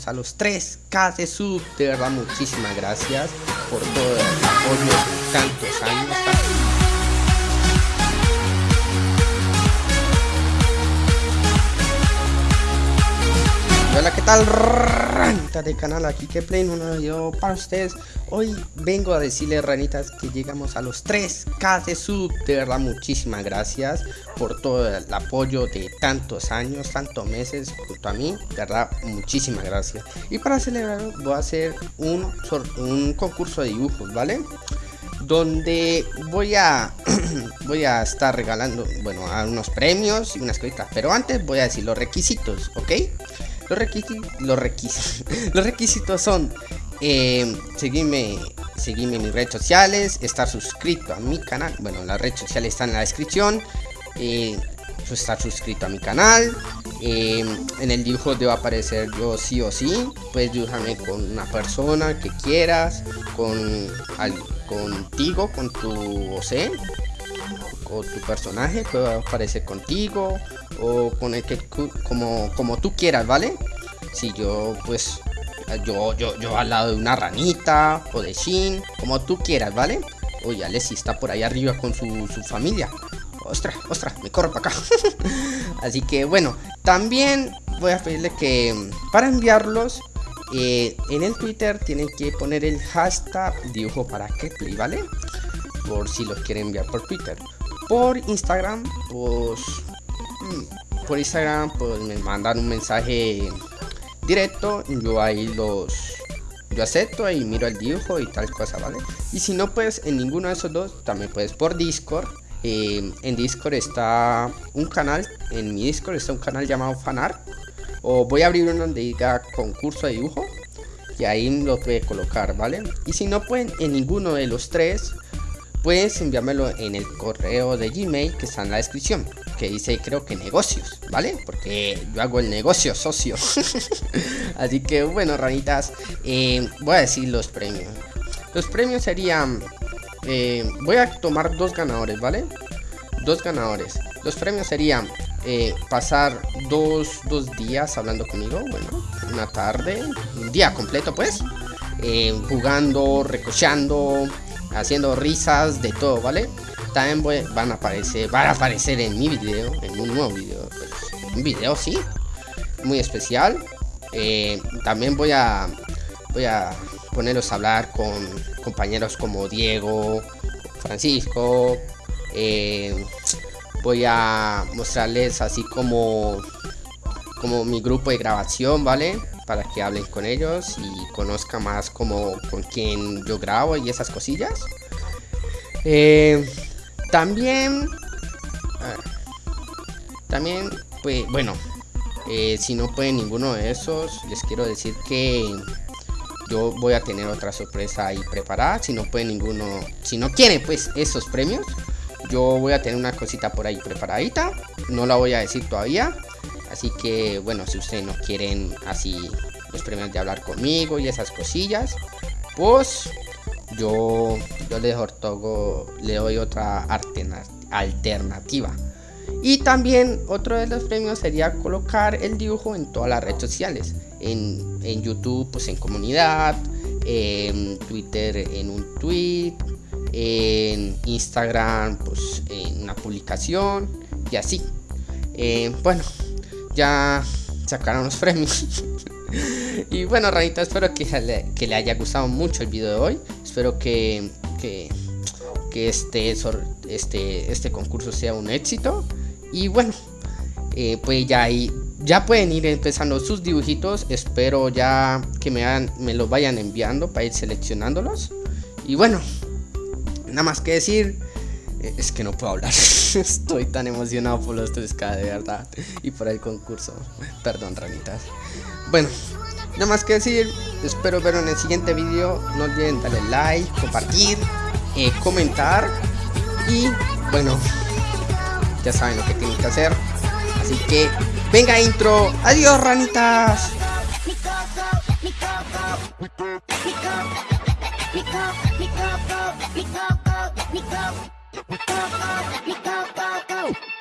llegamos a los 3k de sub. De verdad, muchísimas gracias por todo el apoyo de tantos años. Hola, ¿qué tal? Ranitas del canal, aquí que play un nuevo para ustedes. Hoy vengo a decirles, ranitas, que llegamos a los 3k de sub. De verdad, muchísimas gracias por todo el apoyo de tantos años, tantos meses junto a mí. De verdad, muchísimas gracias. Y para celebrarlo, voy a hacer un, un concurso de dibujos, ¿vale? donde voy a voy a estar regalando bueno unos premios y unas cositas pero antes voy a decir los requisitos ok los requisitos, los requisitos, los requisitos son eh, seguirme, seguirme en mis redes sociales, estar suscrito a mi canal. Bueno, las redes sociales están en la descripción. Eh, estar suscrito a mi canal. Eh, en el dibujo debo aparecer yo sí o sí. Puedes dibujarme con una persona que quieras, con contigo, con tu OC o tu personaje puede aparecer contigo o con el que como, como tú quieras, ¿vale? Si yo pues yo, yo, yo al lado de una ranita o de Shin, como tú quieras, ¿vale? Oye, Alessi está por ahí arriba con su, familia. Ostras, ostras, me corro para acá. Así que bueno, también voy a pedirle que para enviarlos eh, en el Twitter tienen que poner el hashtag dibujo para que play, ¿vale? Por si los quieren enviar por Twitter por Instagram, pues por Instagram pues me mandan un mensaje directo, yo ahí los yo acepto y miro el dibujo y tal cosa, ¿vale? Y si no pues en ninguno de esos dos, también puedes por Discord. Eh, en Discord está un canal, en mi Discord está un canal llamado Fanart. O voy a abrir uno donde diga concurso de dibujo. Y ahí lo puede colocar, ¿vale? Y si no pueden en ninguno de los tres, puedes enviármelo en el correo de Gmail que está en la descripción que dice creo que negocios vale porque yo hago el negocio socio. Así que bueno ranitas eh, voy a decir los premios. Los premios serían eh, voy a tomar dos ganadores vale dos ganadores. Los premios serían eh, pasar dos, dos, días hablando conmigo bueno una tarde un día completo pues jugando recochando haciendo risas de todo, ¿vale? También van a aparecer, van a aparecer en mi video, en un nuevo video, pues, un video sí, muy especial. Eh, también voy a, voy a ponerlos a hablar con compañeros como Diego, Francisco. Eh, voy a mostrarles así como, como mi grupo de grabación, ¿vale? Para que hablen con ellos y conozca más como con quién yo grabo y esas cosillas. Eh, también, también, pues bueno, eh, si no puede ninguno de esos, les quiero decir que yo voy a tener otra sorpresa ahí preparada. Si no puede ninguno, si no quiere pues esos premios, yo voy a tener una cosita por ahí preparadita. No la voy a decir todavía. Así que bueno, si ustedes no quieren así los premios de hablar conmigo y esas cosillas, pues yo, yo le, le doy otra alternativa. Y también otro de los premios sería colocar el dibujo en todas las redes sociales. En, en YouTube, pues en comunidad, en Twitter en un tweet, en Instagram, pues en una publicación y así. Eh, bueno, ya sacaron los premios. y bueno, ranita, espero que le, que le, haya gustado mucho el video de hoy. Espero que, que, que este, este, este concurso sea un éxito. Y bueno, eh, pues ya ahí ya pueden ir empezando sus dibujitos. Espero ya que me, me los vayan enviando para ir seleccionándolos. Y bueno, nada más que decir. Es que no puedo hablar. Estoy tan emocionado por los 3K de verdad. Y por el concurso. Perdón, ranitas. Bueno, nada más que decir. Espero verlo en el siguiente video. No olviden darle like, compartir, eh, comentar. Y bueno, ya saben lo que tienen que hacer. Así que, venga intro. Adiós, ranitas. Go, go, go, go.